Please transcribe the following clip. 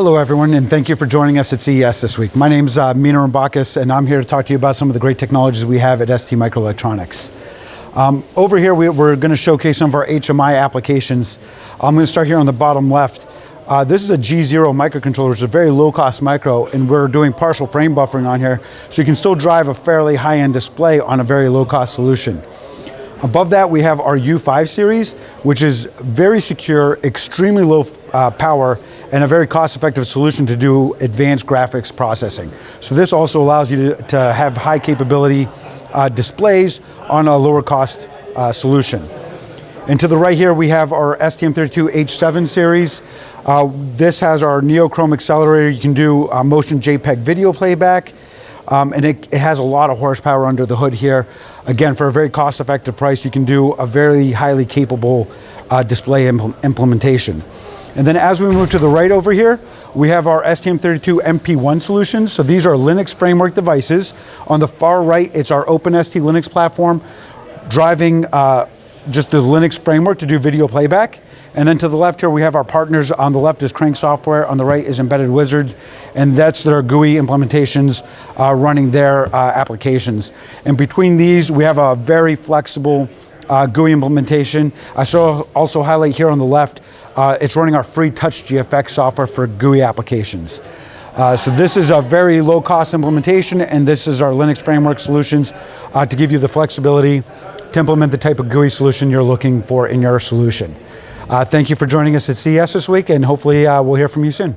Hello everyone and thank you for joining us at CES this week. My name is uh, Mina Rambakis and I'm here to talk to you about some of the great technologies we have at ST Microelectronics. Um, over here we, are going to showcase some of our HMI applications. I'm going to start here on the bottom left. Uh, this is a G0 microcontroller, it's a very low cost micro and we're doing partial frame buffering on here so you can still drive a fairly high-end display on a very low cost solution. Above that we have our U5 series which is very secure, extremely low uh, power and a very cost-effective solution to do advanced graphics processing. So this also allows you to, to have high capability uh, displays on a lower cost uh, solution. And to the right here, we have our STM32H7 series. Uh, this has our NeoChrom accelerator. You can do uh, motion JPEG video playback. Um, and it, it, has a lot of horsepower under the hood here. Again, for a very cost-effective price, you can do a very highly capable uh, display impl implementation. And then as we move to the right over here, we have our STM32 MP1 solutions. So these are Linux framework devices. On the far right, it's our OpenST Linux platform driving uh, just the Linux framework to do video playback. And then to the left here, we have our partners. On the left is Crank Software, on the right is Embedded Wizards, and that's their GUI implementations uh, running their uh, applications. And between these, we have a very flexible uh, GUI implementation. I saw also highlight here on the left uh, it's running our free TouchGFX software for GUI applications. Uh, so this is a very low cost implementation and this is our Linux framework solutions uh, to give you the flexibility to implement the type of GUI solution you're looking for in your solution. Uh, thank you for joining us at CES this week and hopefully uh, we'll hear from you soon.